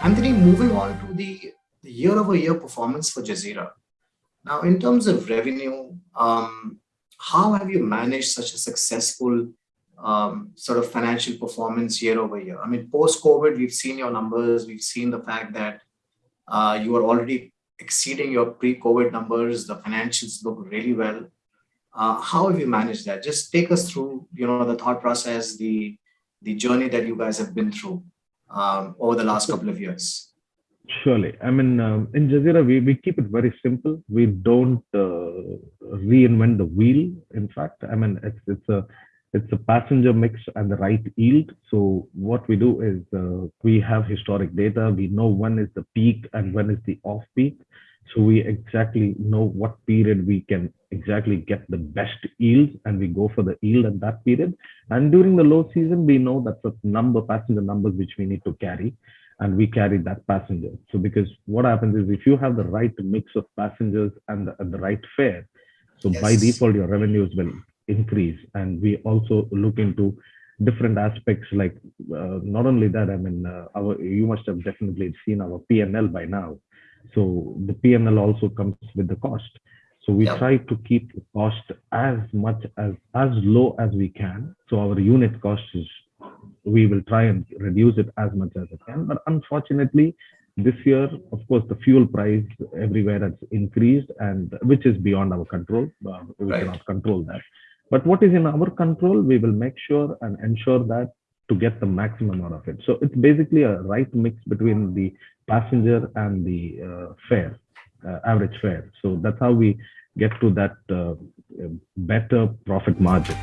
Anthony, moving on to the year-over-year performance for Jazeera. Now, in terms of revenue, um, how have you managed such a successful um, sort of financial performance year-over-year? I mean, post-COVID, we've seen your numbers, we've seen the fact that uh, you are already exceeding your pre-COVID numbers. The financials look really well. Uh, how have you managed that? Just take us through you know, the thought process, the, the journey that you guys have been through Um, over the last couple of years. Surely. I mean, um, in Jazeera, we we keep it very simple. We don't uh, reinvent the wheel, in fact. I mean, it's it's a it's a passenger mix and the right yield. So what we do is, uh, we have historic data. We know when is the peak and when is the off-peak. We exactly know what period we can exactly get the best yield, and we go for the yield at that period. And during the low season, we know that the number, passenger numbers which we need to carry, and we carry that passenger. So because what happens is, if you have the right mix of passengers and the right fare. Yes By default, your revenues will increase. And we also look into different aspects like, not only that, I mean, uh our you must have definitely seen our P&L by now. So the P&L also comes with the cost. So We try to keep the cost as much as as low as we can. So our unit cost is, we will try and reduce it as much as we can. But unfortunately, this year, of course, the fuel price everywhere has increased, and which is beyond our control. Uh, right. We cannot control that. But what is in our control, we will make sure and ensure that to get the maximum out of it. So it's basically a right mix between the passenger and the uh, fare, uh, average fare. So that's how we get to that uh, better profit margin.